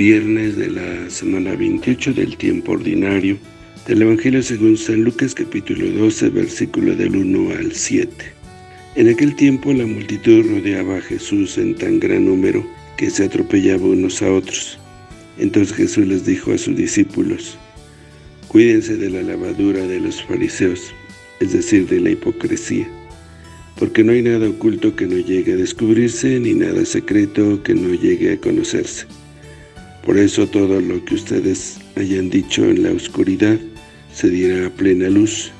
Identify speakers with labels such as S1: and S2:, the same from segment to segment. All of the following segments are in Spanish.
S1: viernes de la semana 28 del tiempo ordinario del Evangelio según San Lucas capítulo 12 versículo del 1 al 7. En aquel tiempo la multitud rodeaba a Jesús en tan gran número que se atropellaba unos a otros. Entonces Jesús les dijo a sus discípulos, Cuídense de la lavadura de los fariseos, es decir, de la hipocresía, porque no hay nada oculto que no llegue a descubrirse, ni nada secreto que no llegue a conocerse. Por eso todo lo que ustedes hayan dicho en la oscuridad se dirá a plena luz,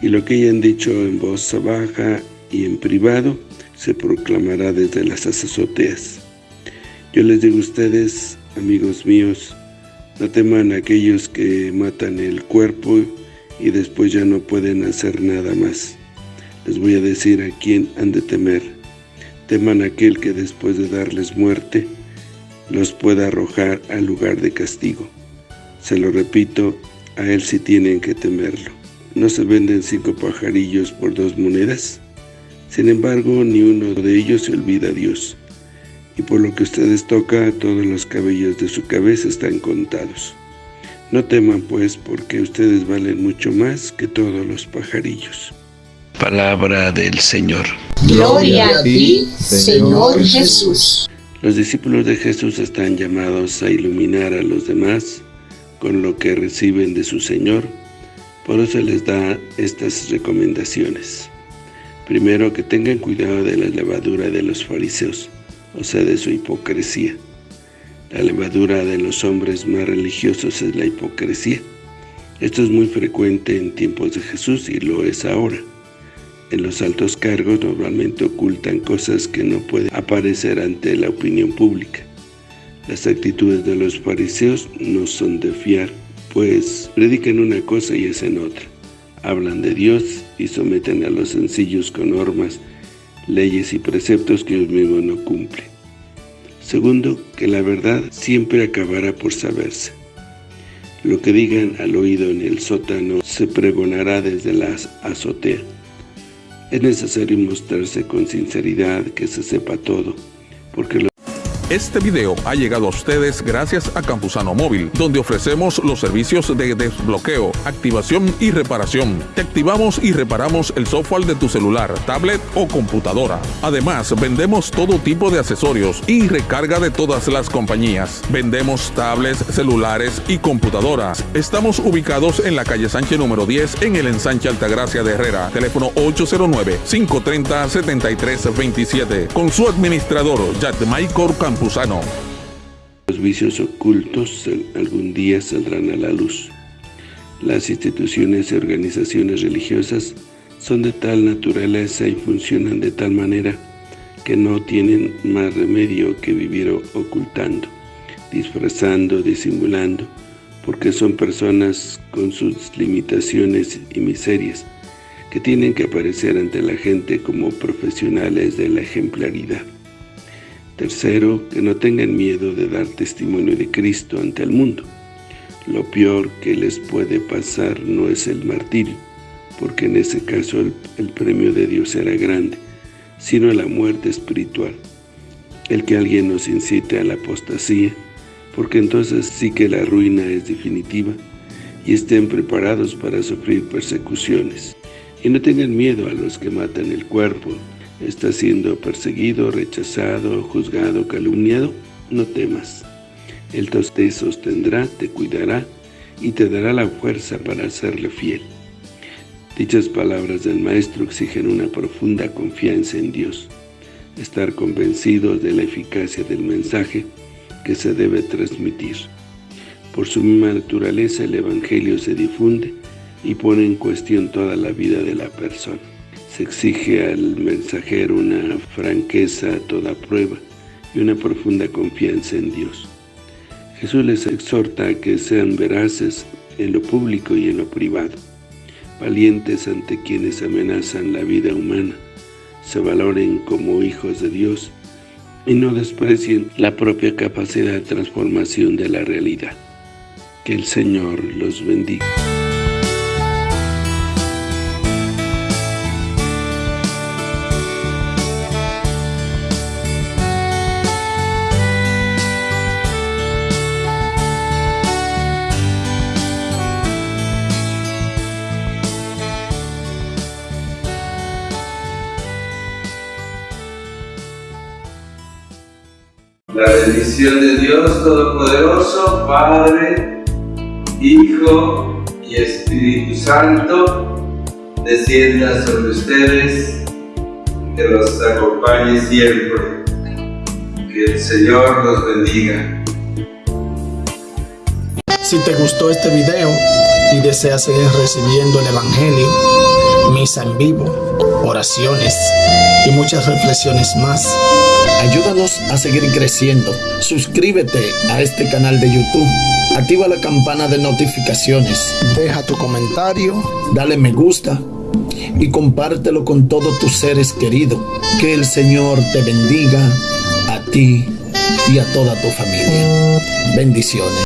S1: y lo que hayan dicho en voz baja y en privado se proclamará desde las azoteas. Yo les digo a ustedes, amigos míos, no teman a aquellos que matan el cuerpo y después ya no pueden hacer nada más. Les voy a decir a quién han de temer. Teman a aquel que después de darles muerte, los pueda arrojar al lugar de castigo. Se lo repito, a él sí tienen que temerlo. ¿No se venden cinco pajarillos por dos monedas? Sin embargo, ni uno de ellos se olvida a Dios y por lo que ustedes toca, todos los cabellos de su cabeza están contados. No teman pues, porque ustedes valen mucho más que todos los pajarillos. Palabra del Señor.
S2: Gloria a ti, Señor Jesús.
S1: Los discípulos de Jesús están llamados a iluminar a los demás con lo que reciben de su Señor. Por eso les da estas recomendaciones. Primero, que tengan cuidado de la levadura de los fariseos o sea, de su hipocresía. La levadura de los hombres más religiosos es la hipocresía. Esto es muy frecuente en tiempos de Jesús y lo es ahora. En los altos cargos normalmente ocultan cosas que no pueden aparecer ante la opinión pública. Las actitudes de los fariseos no son de fiar, pues predican una cosa y hacen otra. Hablan de Dios y someten a los sencillos con normas leyes y preceptos que Dios mismo no cumple. Segundo, que la verdad siempre acabará por saberse. Lo que digan al oído en el sótano se pregonará desde la azotea. Es necesario mostrarse con sinceridad que se sepa todo, porque lo
S3: este video ha llegado a ustedes gracias a Campusano Móvil, donde ofrecemos los servicios de desbloqueo, activación y reparación. Te activamos y reparamos el software de tu celular, tablet o computadora. Además, vendemos todo tipo de accesorios y recarga de todas las compañías. Vendemos tablets, celulares y computadoras. Estamos ubicados en la calle Sánchez número 10 en el ensanche Altagracia de Herrera. Teléfono 809-530-7327. Con su administrador, Maicor
S1: Los vicios ocultos algún día saldrán a la luz. Las instituciones y organizaciones religiosas son de tal naturaleza y funcionan de tal manera que no tienen más remedio que vivir ocultando, disfrazando, disimulando, porque son personas con sus limitaciones y miserias, que tienen que aparecer ante la gente como profesionales de la ejemplaridad. Tercero, que no tengan miedo de dar testimonio de Cristo ante el mundo. Lo peor que les puede pasar no es el martirio, porque en ese caso el, premio de Dios será grande, sino la muerte espiritual. El que alguien nos incite a la apostasía, porque entonces sí que la ruina es definitiva, y estén preparados para sufrir persecuciones. Y no tengan miedo a los que matan el cuerpo, está siendo perseguido, rechazado, juzgado, calumniado, no temas. Él te sostendrá, te cuidará y te dará la fuerza para serle fiel. Dichas palabras del Maestro exigen una profunda confianza en Dios, estar convencidos de la eficacia del mensaje que se debe transmitir. Por su misma naturaleza el Evangelio se difunde y pone en cuestión toda la vida de la persona. Se exige al mensajero una franqueza a toda prueba y una profunda confianza en Dios. Jesús les exhorta a que sean veraces en lo público y en lo privado, valientes ante quienes amenazan la vida humana, se valoren como hijos de Dios y no desprecien la propia capacidad de transformación de la realidad. Que el Señor los bendiga.
S4: La bendición de Dios Todopoderoso, Padre, Hijo y Espíritu Santo, descienda sobre ustedes, que los acompañe siempre. Que el Señor los bendiga.
S5: Si te gustó este video y deseas seguir recibiendo el Evangelio, misa en vivo, oraciones y muchas reflexiones más, ayúdanos a seguir creciendo. Suscríbete a este canal de YouTube. Activa la campana de notificaciones. Deja tu comentario. Dale me gusta. Y compártelo con todos tus seres queridos. Que el Señor te bendiga a ti y a toda tu familia. Bendiciones.